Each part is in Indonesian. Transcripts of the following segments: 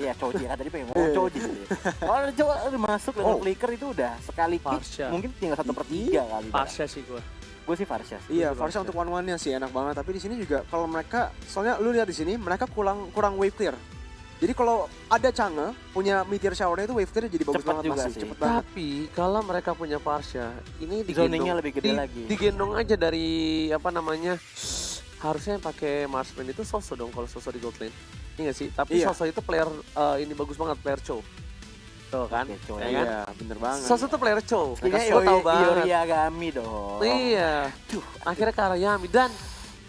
Iya, Choji kan tadi pengen ngomong Choji. gitu. Kalau coba udah masuk dengan Oh. flicker itu udah sekali kick Farsha. mungkin tinggal satu per tiga kali. Pasnya sih gue. Gue sih Farsha. sih. Iya, Gua Farsha untuk one one nya sih enak banget. Tapi di sini juga kalau mereka, soalnya lu lihat di sini mereka kurang kurang wave clear. Jadi kalau ada Change punya meteor shower itu wave clear jadi bagus Cepet banget juga masih sih. cepet banget. Tapi kalau mereka punya Parsha, ini Zoningnya digendong, lebih gede di- lagi. digendong aja dari apa namanya? Harusnya yang pakai Marsman itu Soso dong kalau Soso di gold lane. Iya nggak sih? Tapi Iya. Soso itu player eh, ini bagus banget, player Cho. Tuh kan? Oke, Cho, Ya ya kan? Iya, bener banget. Soso tuh player Cho. Ini Lo tau banget. Yoriagami dong. Iya. Akhirnya ke arah Yami dan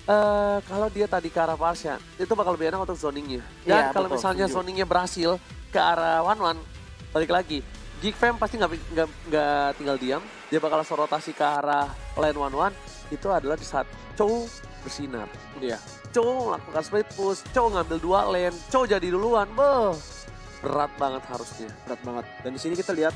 eh kalau dia tadi ke arah Parsha, itu bakal lebih enak untuk zoningnya. Dan Iya, kalau betul, misalnya setuju. zoningnya berhasil ke arah One One, balik lagi. Geek Fam pasti nggak tinggal diam. Dia bakal langsung rotasi ke arah lane One One. Itu adalah di saat Chow bersinar. Iya. Chow melakukan split push, Chow ngambil dua lane, Chow jadi duluan. Beuh, berat banget harusnya. berat banget. Dan di sini kita lihat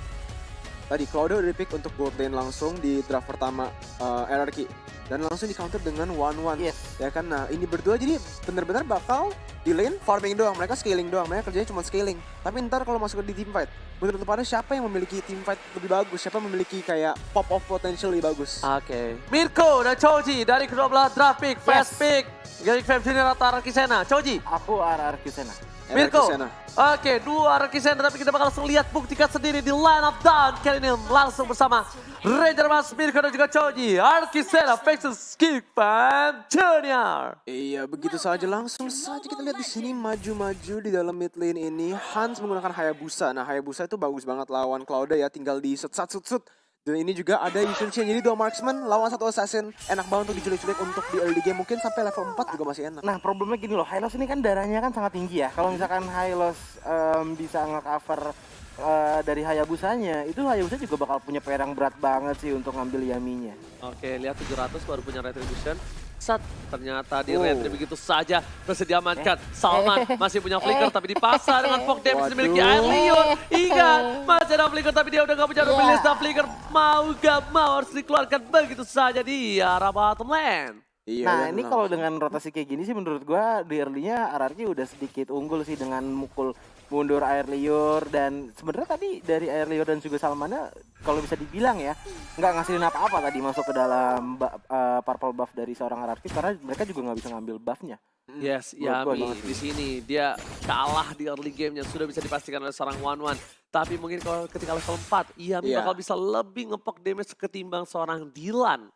tadi Claudio udah pick untuk gold lane langsung di draft pertama uh, RRQ dan langsung di counter dengan one one. Yes. Ya kan, nah ini berdua jadi bener-bener bakal di lane farming doang, mereka scaling doang, mereka kerjanya cuma scaling. Tapi ntar kalau masuk di team fight, pada siapa yang memiliki team fight lebih bagus, siapa yang memiliki kayak pop off potential lebih bagus? Oke. Mirko dan Choji dari kedua belah draft pick, fast pick. Geek Fam Junior atau Araki Sena. Choji. Aku RR Kisena. Mirko. Oke, dua Araki Sena tapi kita bakal langsung lihat buktikan sendiri di line up down kali ini langsung bersama Ranger Mas Mirko dan juga Choji. Versus Geek Fam Junior. Iya, begitu saja langsung saja kita lihat di sini maju-maju di dalam mid lane ini Hans menggunakan Hayabusa. Nah, Hayabusa itu bagus banget lawan Claudia ya, tinggal di set set set set. Dan ini juga ada Yushin Shin, jadi dua marksman lawan satu assassin. Enak banget untuk diculik-culik untuk di early game, mungkin sampai level 4 juga masih enak. Nah problemnya gini loh, Hylos ini kan darahnya kan sangat tinggi ya. Kalau misalkan Hylos em, bisa nge-cover eh, dari Hayabusanya, itu Hayabusa juga bakal punya perang berat banget sih untuk ngambil Yaminya. Oke, lihat 700 baru punya retribution. Sat, ternyata di Oh. retri begitu saja bersedia diamankan. Salman masih punya flicker tapi dipasar dengan fog damage Waduh. dimiliki Air Leon. Ingat, masih ada flicker tapi dia udah gak punya Ya. release dan flicker mau gak mau harus dikeluarkan begitu saja di arah bottom lane. Iya, nah dan ini kalau dengan rotasi kayak gini sih menurut gua di early-nya RRQ udah sedikit unggul sih dengan mukul mundur air liur dan sebenarnya tadi dari air liur dan juga Salmana kalau bisa dibilang ya nggak ngasilin apa-apa tadi masuk ke dalam eh, purple buff dari seorang RRQ karena mereka juga nggak bisa ngambil buffnya. Yes, Yami banget di sini dia kalah di early gamenya sudah bisa dipastikan oleh seorang One One. Tapi mungkin kalau ketika level 4, Yami Iya. bakal bisa lebih ngepok damage ketimbang seorang Dylan.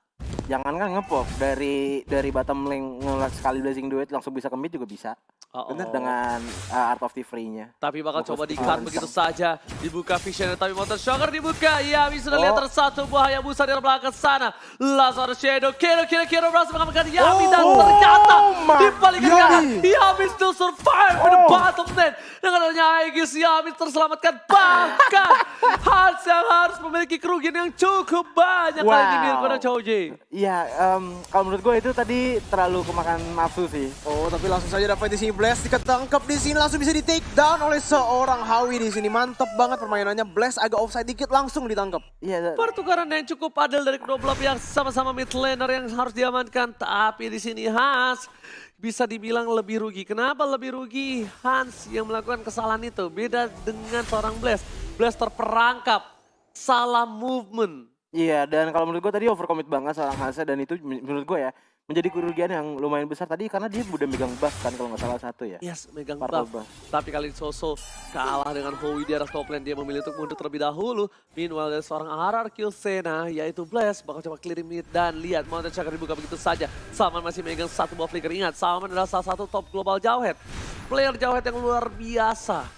Jangankan ngepok dari dari bottom lane ngelak sekali blazing duet langsung bisa ke mid juga bisa Oh, Bener, oh. dengan uh, Art of the Free-nya. Tapi bakal Fokus coba di Dylan. begitu saja. Dibuka vision tapi motor shocker dibuka. Yami sudah Oh. lihat tersatu buah Hayabusa di belakang sana. Ada Shadow. Kira kira kira berhasil mengamankan Yami dan Oh, ternyata my di balik kanan Yami still survive in the Oh. bottom lane. Dengan adanya Aegis Yami terselamatkan. Bahkan Hans yang harus memiliki kerugian yang cukup banyak kali ini Wow. Mirko dan Choji. Iya, em, kalau menurut gue itu tadi terlalu kemakan nafsu sih. Oh, tapi langsung saja dapat di sini Blast ketangkep di sini langsung bisa di take down oleh seorang Hawi di sini. Mantep banget permainannya. Blast agak offside dikit langsung ditangkap. Iya, Pertukaran yang cukup adil dari kedua belah pihak sama-sama mid laner yang harus diamankan. Tapi di sini Hans bisa dibilang lebih rugi. Kenapa lebih rugi? Hans yang melakukan kesalahan itu beda dengan seorang Blast. Blast terperangkap, salah movement. Iya, dan kalau menurut gue tadi overcommit banget seorang Hansa dan itu men- menurut gue ya menjadi kerugian yang lumayan besar tadi karena dia udah megang buff kan kalau nggak salah satu ya. Yes, megang buff. buff. Tapi kali ini Soso kalah dengan Howie di arah top lane. Dia memilih untuk mundur terlebih dahulu. Meanwhile dari seorang RRQ Sena yaitu Blast bakal coba clearing mid dan lihat Mountain Chakra dibuka begitu saja. Salman masih megang satu buff flicker. Ingat Salman adalah salah satu top global Jawhead. Player Jawhead yang luar biasa.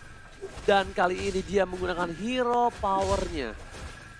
Dan kali ini dia menggunakan hero powernya.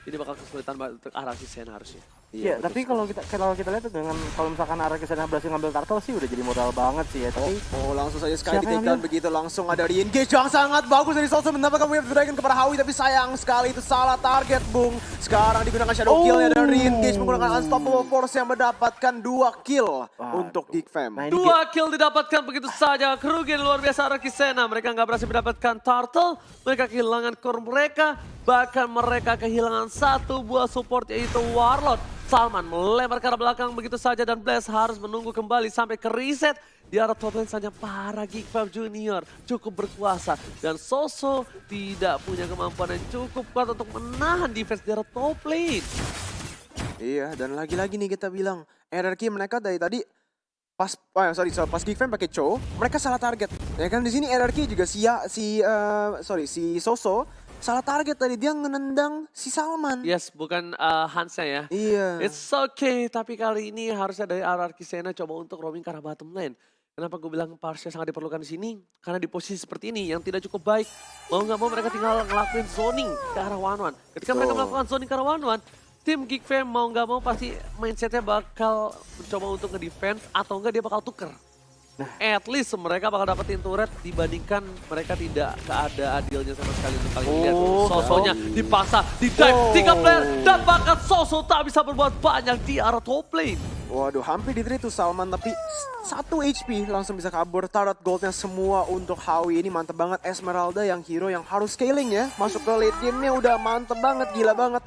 Ini bakal kesulitan banget untuk RRQ Sena harusnya. Iya, tapi kalau kita kalau kita lihat dengan kalau misalkan arah ke sana berhasil ngambil turtle sih udah jadi modal banget sih ya. Tapi Oh, langsung saja sekali di take down begitu langsung ada re-engage yang sangat bagus dari Soso mendapatkan wave dragon kepada Hawi tapi sayang sekali itu salah target Bung. Sekarang digunakan shadow killnya dan Oh. re-engage menggunakan unstoppable force yang mendapatkan dua kill Wah, untuk Geek Fam. Nah, Dua kill didapatkan begitu saja. Kerugian luar biasa Rakisena. Mereka nggak berhasil mendapatkan turtle. Mereka kehilangan core mereka. Bahkan mereka kehilangan satu buah support yaitu Warlord. Salman melempar ke arah belakang begitu saja dan Blaze harus menunggu kembali sampai ke reset. Di arah top lane saja para Geek Fam Junior cukup berkuasa. Dan Soso tidak punya kemampuan yang cukup kuat untuk menahan defense di arah top lane. Iya, dan lagi-lagi nih kita bilang RRQ mereka dari tadi pas oh ya, sorry, sorry pas Geek Fam pakai Cho, mereka salah target. Ya kan di sini RRQ juga si ya, si eh, sorry si Soso salah target tadi dia ngenendang si Salman. Yes, bukan uh, Hansnya ya. Iya. It's okay, tapi kali ini harusnya dari RRQ Sena coba untuk roaming ke arah bottom lane. Kenapa gue bilang Parsha sangat diperlukan di sini? Karena di posisi seperti ini yang tidak cukup baik, mau nggak mau mereka tinggal ngelakuin zoning ke arah one one. Ketika mereka Betul. melakukan zoning ke arah one one, tim Geek Fam mau nggak mau pasti mindsetnya bakal mencoba untuk nge-defense atau enggak dia bakal tuker. At least mereka bakal dapetin turret dibandingkan mereka tidak keada adilnya sama sekali untuk kali ini. Oh, Sosonya dipaksa, di dive, Oh. tiga player dan bahkan Soso tak bisa berbuat banyak di arah top lane. Waduh, hampir di tuh Salman tapi satu HP langsung bisa kabur. Turret goldnya semua untuk Howie ini mantep banget. Esmeralda yang hero yang harus scaling ya. Masuk ke late game-nya udah mantep banget, gila banget.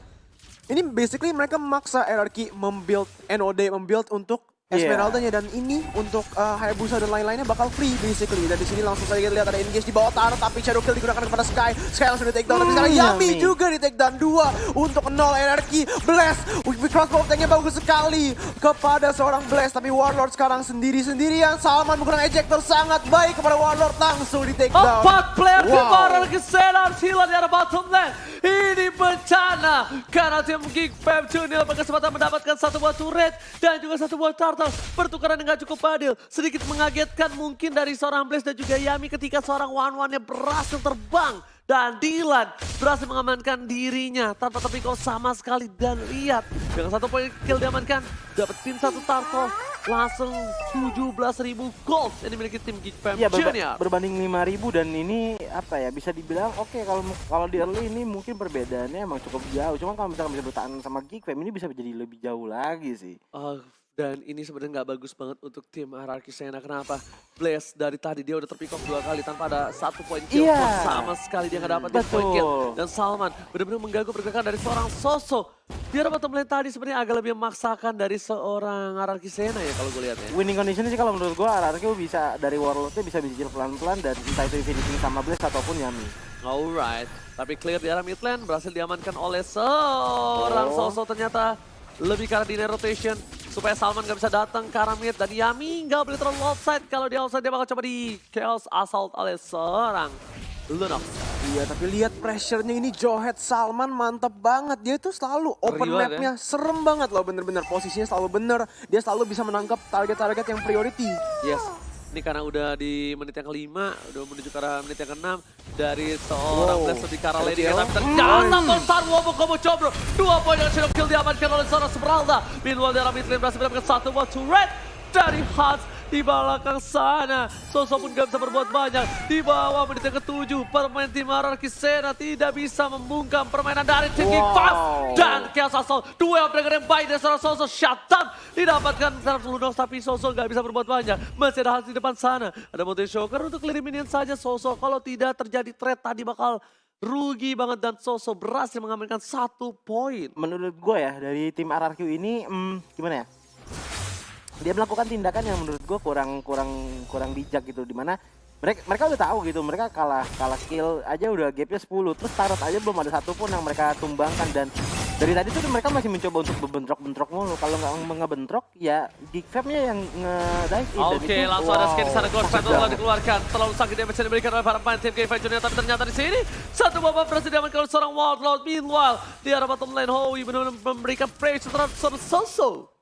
Ini basically mereka memaksa RRQ membuild NOD, membuild untuk Iya. Esmeraldanya dan ini untuk uh, Hayabusa dan lain-lainnya bakal free basically. Dan di sini langsung saja kita lihat ada engage di bawah turret tapi Shadow Kill digunakan kepada Sky. Sky langsung di take down. Tapi sekarang Hmm, Yami juga di take down dua untuk nol RRQ. Blast, crossbow tanknya bagus sekali kepada seorang Blast. Tapi Warlord sekarang sendiri-sendirian. Salman menggunakan ejector sangat baik kepada Warlord langsung di take down. Empat player Wow. kemarin ke Senar hilang di arah bottom lane. Ini bencana karena tim Geek Fam Junior berkesempatan mendapatkan satu buah turret dan juga satu buah turtle. Pertukaran yang gak cukup adil. Sedikit mengagetkan mungkin dari seorang Blaze dan juga Yami ketika seorang one-one-nya berhasil terbang. Dan Dylan berhasil mengamankan dirinya tanpa terpikau sama sekali. Dan lihat, dengan satu poin kill diamankan, dapetin satu turtle. Langsung 17.000 gold yang dimiliki tim Geek Fam Iya berba- Junior. berbanding 5000 dan ini apa ya bisa dibilang oke kalau kalau di early ini mungkin perbedaannya emang cukup jauh. Cuma kalau misalkan bisa bertahan sama Geek Fam ini bisa jadi lebih jauh lagi sih. Oh, dan ini sebenarnya nggak bagus banget untuk tim hierarki Sena. Kenapa? Blaze dari tadi dia udah terpikok dua kali tanpa ada satu poin kill pun sama sekali dia nggak dapat poin kill. Dan Salman benar-benar mengganggu pergerakan dari seorang Soso. Dia bottom lane tadi sebenarnya agak lebih memaksakan dari seorang hierarki Sena ya kalau gue lihat ya. Winning condition sih kalau menurut gua RRQ bisa dari Warlordnya bisa bijil pelan-pelan dan entah itu finishing sama Blaze ataupun Yami. Alright, tapi clear di arah mid lane berhasil diamankan oleh seorang Oh. Soso ternyata lebih arah dinner rotation supaya Salman gak bisa datang ke arah mid dan Yami nggak boleh terlalu offside kalau dia offside dia bakal coba di chaos assault oleh seorang Lunox. Iya, tapi lihat pressure-nya ini Johet Salman mantep banget. Dia tuh selalu open ya. map-nya serem banget loh bener-bener. Posisinya selalu bener. Dia selalu bisa menangkap target-target yang priority. Yes. Ini karena udah di menit yang kelima, udah menuju ke arah menit yang keenam dari seorang Wow. Blast lebih ke arah lane LCL. kita ternyata besar Wobo Kobo Cobro. Dua poin dengan shadow kill diamankan oleh seorang Esmeralda. Meanwhile di arah mid lane berhasil mendapatkan satu buah turret dari Hans di belakang sana. Soso pun gak bisa berbuat banyak. Di bawah menit yang ketujuh, permain tim Hierarchy Sena tidak bisa membungkam permainan dari King Wow. Fast. Dan Chaos Assault, dua Dragon yang baik dari seorang Soso. Shutdown didapatkan secara Lunox, tapi Soso gak bisa berbuat banyak. Masih ada Hans di depan sana. Ada Mountain Shocker untuk clear minion saja Soso. Kalau tidak terjadi trade tadi bakal rugi banget dan Soso berhasil mengamankan satu poin. Menurut gua ya dari tim RRQ ini hmm, gimana ya? Dia melakukan tindakan yang menurut gua kurang kurang kurang bijak gitu di mana mereka mereka udah tahu gitu mereka kalah kalah skill aja udah gapnya 10 terus tarot aja belum ada satupun yang mereka tumbangkan dan dari tadi tuh mereka masih mencoba untuk bentrok-bentrok mulu kalau nggak ngebentrok ya Geek Fam-nya yang nge-dive in dan Oke, itu- langsung ada skin di sana. wow, Ghost sakit Battle telah dikeluarkan. Terlalu sakit damage yang diberikan oleh para pemain tim Game Junior. Tapi ternyata di sini, satu babak berhasil diamankan oleh seorang Wildlord. Meanwhile, di arah bottom lane, Howie benar-benar memberikan pressure terhadap seorang Soso.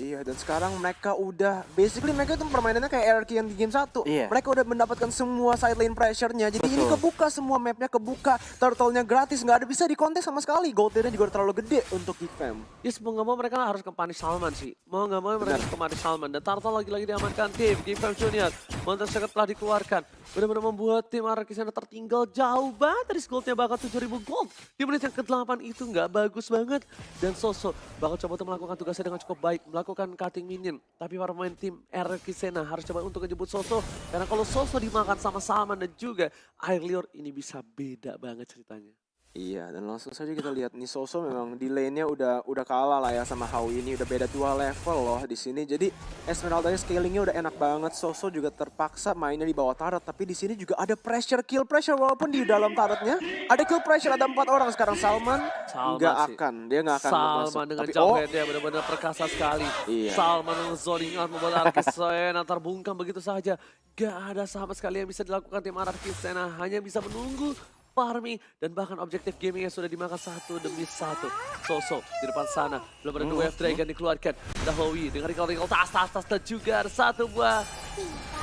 Iya, dan sekarang mereka udah, basically mereka itu permainannya kayak RRQ yang di game 1. Iya. Mereka udah mendapatkan semua side lane pressure-nya. Jadi ini Betul. kebuka semua mapnya, kebuka. Turtle-nya gratis, nggak ada bisa dikontes sama sekali. Gold tier-nya juga terlalu gede untuk Geek Fam. Yes, mau nggak mau mereka harus ke punish Salman sih. Mau nggak mau mereka ke punish Salman. Dan Turtle lagi-lagi diamankan tim. Game Fam Junior. Monster Secret telah dikeluarkan. Benar-benar membuat tim Araki sana tertinggal jauh banget dari goldnya bahkan 7000 gold. Di menit yang ke-8 itu nggak bagus banget. Dan Soso bakal coba untuk melakukan tugasnya dengan cukup baik. Melakukan cutting minion. Tapi para pemain tim Araki Sena harus coba untuk menjemput Soso. Karena kalau Soso dimakan sama Salman dan juga Air Lior ini bisa beda banget ceritanya. Iya, dan langsung saja kita lihat nih Soso memang di lane-nya udah udah kalah lah ya sama Howie ini udah beda dua level loh di sini. Jadi Esmeralda scalingnya udah enak banget. Soso juga terpaksa mainnya di bawah turret, tapi di sini juga ada pressure kill pressure walaupun di dalam turretnya ada kill pressure ada empat orang sekarang Salman nggak akan dia nggak akan Salman masuk. dengan Tapi oh head-nya benar-benar perkasa sekali. Iya. Salman dengan zoning out membuat Arki Sena terbungkam begitu saja. Gak ada sama sekali yang bisa dilakukan tim Arki Sena. Hanya bisa menunggu farming dan bahkan objektif gaming yang sudah dimakan satu demi satu. Soso di depan sana. Belum ada dua Wave Dragon dikeluarkan. Ada Howie dengan recall-recall tas tas tas dan juga ada satu buah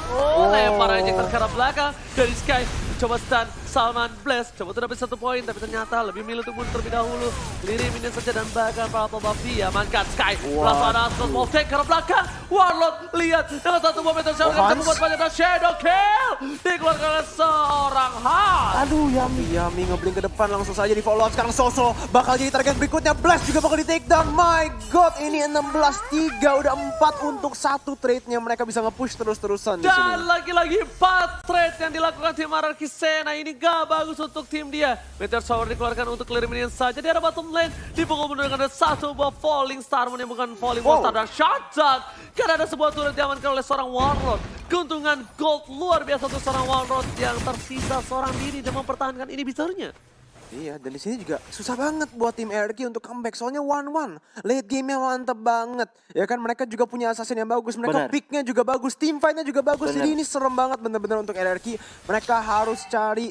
Oh, lempar aja ke arah belakang dari Sky. Coba stun Salman Blast. Coba untuk dapat satu poin, tapi ternyata lebih milih untuk mundur terlebih dahulu. Lirim ini saja dan bahkan Purple Buff diamankan Sky. Langsung ada Ascot Wolf Tank ke arah belakang. Warlord lihat dengan satu momentum Oh, Shadow bisa Hans. membuat banyak Shadow Kill. Dikeluarkan oleh seorang Aduh, Yami. Yami ngeblink ke depan langsung saja di follow up. Sekarang Soso bakal jadi target berikutnya. Blast juga bakal di take down. My God, ini 16-3. Udah 4 untuk satu trade-nya. Mereka bisa nge-push terus-terusan di sini. Dan lagi-lagi 4 trade yang dilakukan tim Araki Sena ini gak bagus untuk tim dia. Meteor Shower dikeluarkan untuk clear minion saja. Di arah bottom lane dipukul mundur dengan ada satu buah Falling Star. yang bukan Falling Wow. Star dan Shotgun. Karena ada sebuah turret diamankan oleh seorang Warlord. Keuntungan gold luar biasa untuk seorang Warlord yang tersisa seorang diri dan mempertahankan ini bisernya. Iya, dan di sini juga susah banget buat tim RRQ untuk comeback. Soalnya one-one. Late game-nya mantep banget. Ya kan, mereka juga punya assassin yang bagus. Mereka pick-nya juga bagus. Team fight-nya juga bagus. Benar. Jadi ini serem banget bener-bener untuk RRQ. Mereka harus cari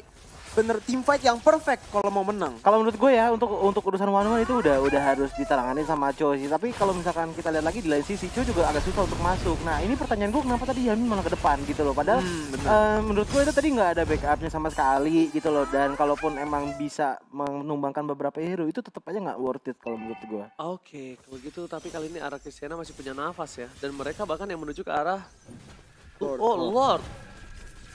bener team fight yang perfect kalau mau menang. Kalau menurut gue ya untuk untuk urusan one one itu udah udah harus ditanganin sama Cho sih. Tapi kalau misalkan kita lihat lagi di lain sisi Cho juga agak susah untuk masuk. Nah ini pertanyaan gue kenapa tadi Yamin malah ke depan gitu loh. Padahal Hmm, eh, menurut gue itu tadi nggak ada backupnya sama sekali gitu loh. Dan kalaupun emang bisa menumbangkan beberapa hero itu tetap aja nggak worth it kalau menurut gue. Oke, kalau gitu tapi kali ini arah Cristiana masih punya nafas ya. Dan mereka bahkan yang menuju ke arah... Lord, oh, Lord.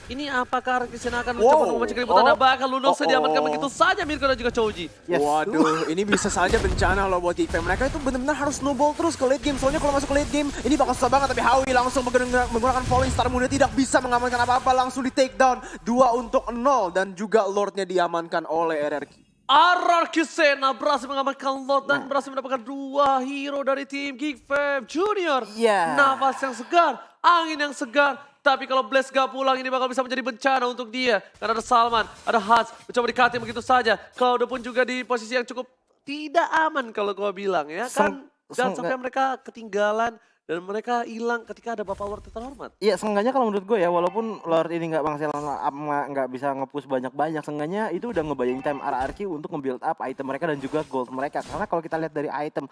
Ini apakah Cristiana akan Wow. mencoba memancing keributan? Oh. Dan bahkan Lunox Oh, diamankan oh. begitu saja Mirko dan juga Choji. Yes. Waduh, ini bisa saja bencana loh buat Geekfam. Mereka itu benar-benar harus snowball terus ke late game. Soalnya kalau masuk ke late game, ini bakal susah banget. Tapi Howie langsung menggunakan, menggunakan Falling Star Muda tidak bisa mengamankan apa-apa. Langsung di take down. Dua untuk nol. Dan juga Lordnya diamankan oleh RRQ. Arar Kisena berhasil mengamankan Lord Nah. dan berhasil mendapatkan dua hero dari tim Geek Fam Junior. Iya. Nafas yang segar, angin yang segar. Tapi kalau Blaze gak pulang ini bakal bisa menjadi bencana untuk dia. Karena ada Salman, ada Hans, mencoba dikatin begitu saja. Cloud pun juga di posisi yang cukup tidak aman kalau gua bilang ya kan. Dan sampai mereka ketinggalan dan mereka hilang ketika ada Bapak Lord terhormat. Iya, seenggaknya kalau menurut gue ya, walaupun Lord ini nggak menghasilkan nggak nggak bisa nge-push banyak-banyak, seenggaknya itu udah ngebayangin time RRQ untuk nge-build up item mereka dan juga gold mereka. Karena kalau kita lihat dari item,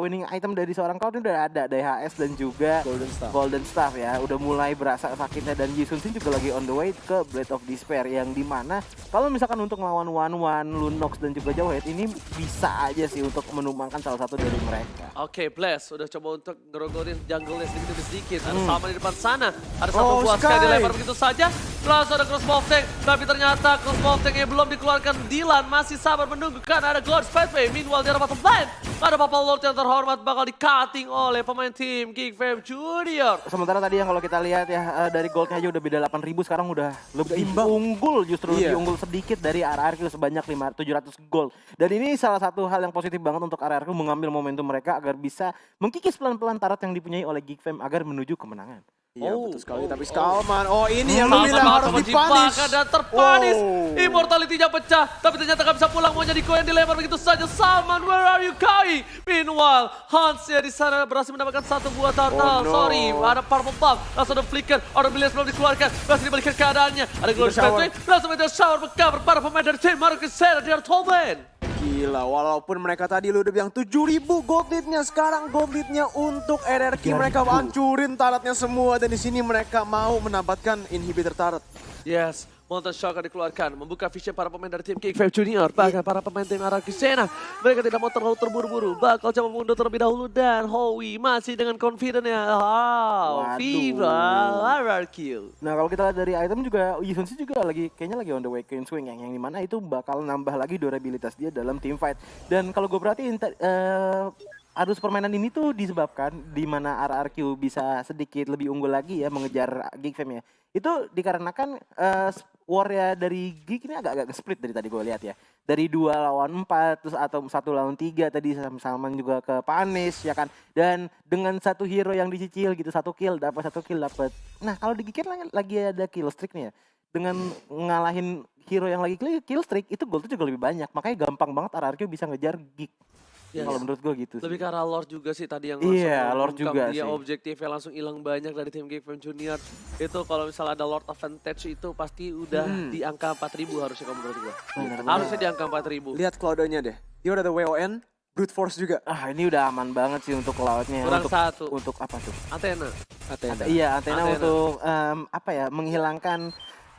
winning item dari seorang Cloud ini udah ada DHS dan juga Golden Staff. Golden Staff ya, udah mulai berasa sakitnya dan Yisun Sin juga lagi on the way ke Blade of Despair yang di mana kalau misalkan untuk melawan One One, Lunox dan juga Jawhead ini bisa aja sih untuk menumbangkan salah satu dari mereka. Oke, Bless udah coba untuk ngerogotin jungle-nya sedikit demi sedikit. Ada Hmm. sama di depan sana. Ada satu Oh, buah Sky. Dilempar begitu saja. Langsung ada crossbow tank. Tapi ternyata crossbow tank yang belum dikeluarkan. Dylan masih sabar menunggu kan ada Glorious Pathway. Meanwhile di arah bottom lane. Ada Papa Lord yang terhormat bakal di-cutting oleh pemain tim Geek Fam Junior. Sementara tadi yang kalau kita lihat ya eh, dari goldnya aja udah beda 8000 sekarang udah lebih Imbang. unggul justru Iya. lebih unggul sedikit dari RRQ sebanyak 5 700 gold. Dan ini salah satu hal yang positif banget untuk RRQ mengambil momentum mereka agar bisa mengkikis pelan-pelan tarat yang dipunyai oleh Geek Fam agar menuju kemenangan. Iya Oh, betul sekali. oh, Tapi oh. Skalman, oh ini yang lu Salman bilang bakal harus dipanis. dibakar dan terpanis. Wow. Immortality-nya pecah, tapi ternyata gak bisa pulang. Mau jadi koin dilempar begitu saja. Salman, where are you going? Meanwhile, Hans ya di sana berhasil mendapatkan satu buah turtle. Oh, no. Sorry, ada purple buff. Langsung ada flicker, ada Billions belum dikeluarkan. Berhasil dibalikan keadaannya. Ada Glorious shower. Pathway, langsung meteor shower berkabar para pemain dari tim Marcus Senna di top lane. Gila, walaupun mereka tadi lu udah bilang 7000 gold lead-nya, sekarang gold lead-nya untuk RRQ mereka hancurin taratnya semua dan di sini mereka mau mendapatkan inhibitor tarat. Yes, Mountain Shock akan dikeluarkan, membuka vision para pemain dari tim Kick Five Junior, bahkan para pemain tim Araki Sena. Mereka tidak mau terlalu terburu-buru, bakal coba mundur terlebih dahulu dan Howie masih dengan confident-nya. Wow, Waduh. Viva RRQ. Nah kalau kita lihat dari item juga Yisun Sin juga lagi kayaknya lagi on the way Queen Swing yang yang di mana itu bakal nambah lagi durabilitas dia dalam team fight. Dan kalau gue perhatiin eh, arus permainan ini tuh disebabkan di mana RRQ bisa sedikit lebih unggul lagi ya mengejar Geek Fam ya. Itu dikarenakan eh, s- war ya dari Geek ini agak-agak split dari tadi gue lihat ya. Dari dua lawan empat terus atau satu lawan tiga tadi Sam- Salman juga ke Panis ya kan. Dan dengan satu hero yang dicicil gitu satu kill dapat satu kill dapat. Nah kalau di Geek kan lagi, lagi ada kill streak nih ya. Dengan ngalahin hero yang lagi kill streak itu gold juga lebih banyak. Makanya gampang banget RRQ bisa ngejar Geek. Yes. Kalau menurut gue gitu sih. Lebih arah Lord juga sih tadi yang Iya, langsung Lord mengungkap juga dia sih. objektifnya langsung hilang banyak dari tim Game Junior. Itu kalau misalnya ada Lord Advantage itu pasti udah Hmm. di angka 4000 harusnya kalau menurut. Benar, benar. Harusnya di angka 4000. Lihat Cloud-nya deh. Dia udah ada WON, Brute Force juga. Ah ini udah aman banget sih untuk lautnya. Kurang untuk satu. untuk apa tuh? Athena. Athena. Iya, antena Antena. untuk em, apa ya? Menghilangkan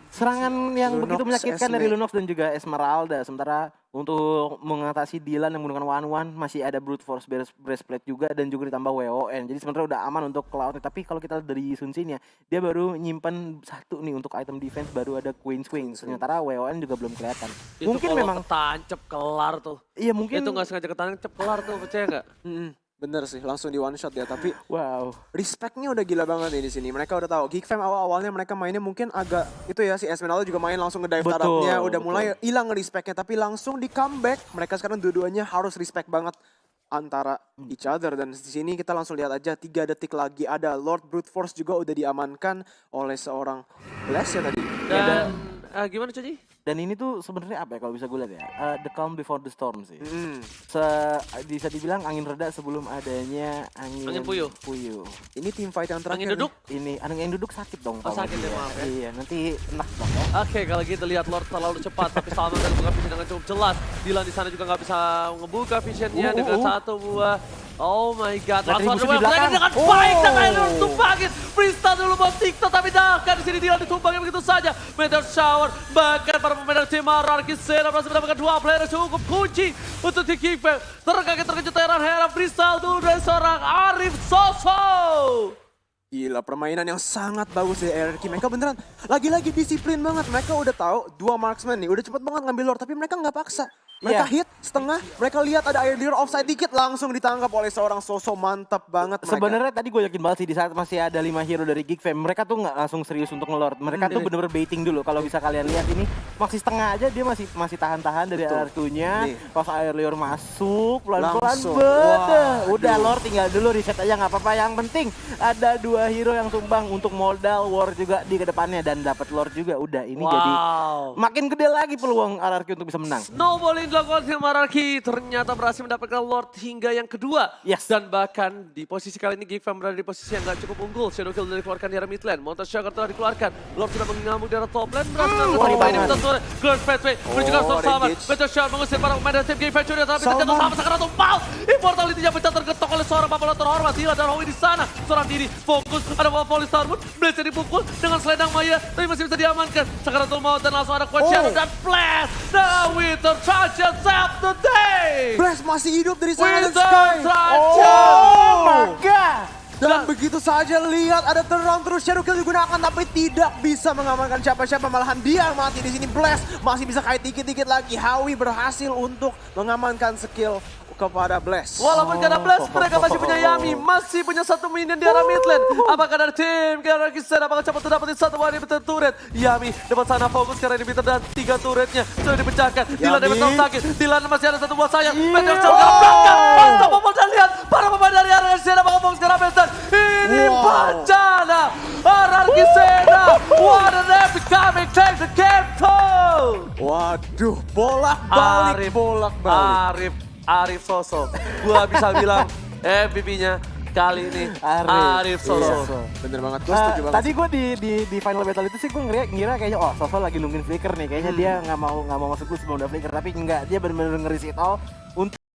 serangan yang Lunox, begitu menyakitkan Esme. dari Lunox dan juga Esmeralda. Sementara untuk mengatasi Dylan yang menggunakan one one masih ada brute force breast- breastplate juga dan juga ditambah WON. Jadi sebenarnya udah aman untuk Cloud. Tapi kalau kita lihat dari Sun Sin ya, dia baru nyimpen satu nih untuk item defense baru ada Queen Swing. Sementara WON juga belum kelihatan. Itu mungkin memang ketancep kelar tuh. iya mungkin Itu nggak sengaja ketancep kelar tuh, percaya nggak? Bener sih, langsung di one shot ya. Tapi wow. respectnya udah gila banget nih di sini. Mereka udah tahu. Geek Fam awal-awalnya mereka mainnya mungkin agak itu ya si Esmeralda juga main langsung ngedive tarapnya, udah betul. mulai hilang respectnya. Tapi langsung di comeback. Mereka sekarang dua-duanya harus respect banget antara each other dan di sini kita langsung lihat aja tiga detik lagi ada Lord Brute Force juga udah diamankan oleh seorang Bless ya tadi. Dan eh, gimana Coji? Dan ini tuh sebenarnya apa ya kalau bisa gue lihat ya? Eh, the calm before the storm sih. Hmm. Se bisa dibilang angin reda sebelum adanya angin, Angin puyuh. puyuh. Ini tim fight yang terakhir. Angin duduk? Ini angin duduk sakit dong. Oh, sakit ya, maaf ya. Iya, nanti enak dong Oke, kalau gitu lihat Lord terlalu cepat, tapi Salman dan buka vision dengan cukup jelas. Dylan di sana juga nggak bisa ngebuka visionnya Uh, uh, dengan uh. satu buah. Oh my god, langsung ada belakang. play dengan Oh. baik dan akhirnya tumpangin. Freestyle dulu buat TikTok, tapi bahkan di sini Dylan ditumpangin begitu saja. Meteor Shower, bahkan para pemain dari tim Ararki Sena berhasil mendapatkan dua player cukup kunci untuk di Kickback. Terkaget-terkejut heran-heran freestyle dulu dari seorang Arif Soso. Gila, permainan yang sangat bagus dari RRQ. Mereka beneran lagi-lagi disiplin banget. Mereka udah tahu dua marksman nih, udah cepet banget ngambil lord, tapi mereka nggak paksa. Mereka Iya. hit setengah, mereka lihat ada air dealer offside dikit, langsung ditangkap oleh seorang sosok mantap banget. Sebenarnya tadi gue yakin banget sih di saat masih ada lima hero dari Geek Fam, mereka tuh nggak langsung serius untuk ngelord. Mereka Hmm, tuh bener-bener baiting dulu. Kalau bisa kalian lihat ini masih setengah aja dia masih masih tahan-tahan dari. Nih. Pas air liur masuk pelan-pelan. Waduh. Udah lord tinggal dulu reset aja nggak apa-apa. Yang penting ada dua hero yang tumbang untuk modal war juga di ke depannya dan dapat lord juga. Udah ini jadi Wow. makin gede lagi peluang RRQ untuk bisa menang. Snowballing dilakukan tim Ararki ternyata berhasil mendapatkan Lord hingga yang kedua. Yes. Dan bahkan di posisi kali ini Gifam berada di posisi yang gak cukup unggul. Shadow Kill sudah dikeluarkan di arah mid lane. Montas Sugar telah dikeluarkan. Lord sudah mengamuk di arah top lane. Berhasil mendapatkan ngeri ini betul sore. Grand Pathway Oh, Storm Salman. engage. Meteor Shower mengusir para pemain dari tim Gifam Junior. Tapi terjatuh sama sekarang tumpal. Immortality-nya pecah tergetok oleh seorang Bapak terhormat. Tila dan Howie di sana. Seorang diri fokus. Ada Volley Starwood. Blaze dipukul dengan selendang Maya. Tapi masih bisa diamankan. Sekarang tuh mau dan langsung ada Quad Oh. Shadow dan Flash. The Winter Trajan save the day. Blast masih hidup dari Silent Sky. Oh my god. Dan begitu saja lihat ada turnaround terus Shadow Kill digunakan tapi tidak bisa mengamankan siapa-siapa malahan dia yang mati di sini Blast masih bisa kait dikit-dikit lagi Howie berhasil untuk mengamankan skill kepada Blast. Walaupun ada blast, mereka masih punya Yami, masih punya satu minion di arah mid lane. Apakah dari tim Galaxy Sen, apakah cepat dapetin satu wani betul turret? Yami dapat sana fokus karena inhibitor dan tiga turretnya sudah dipecahkan. Yami. dapat sakit, Dylan masih ada satu buah sayang. Meteor gak berangkat, mantap Popol dan lihat para pemain dari arah Sen, apakah fokus ke arah Best Ini Wow. bencana, Ararki Sena, what an epic coming, take the game! Waduh, bolak-balik, bolak-balik. Arif, Arif Soso. Gua bisa bilang MVP-nya kali ini Arif. Arif, Soso. Iya. Bener banget, gue Eh, setuju banget. tadi gue di, di di final battle itu sih gue ngira, ngira kayaknya oh Soso lagi nungguin flicker nih kayaknya dia nggak mau nggak mau masuk dulu sebelum ada flicker tapi enggak dia benar-benar ngeris it all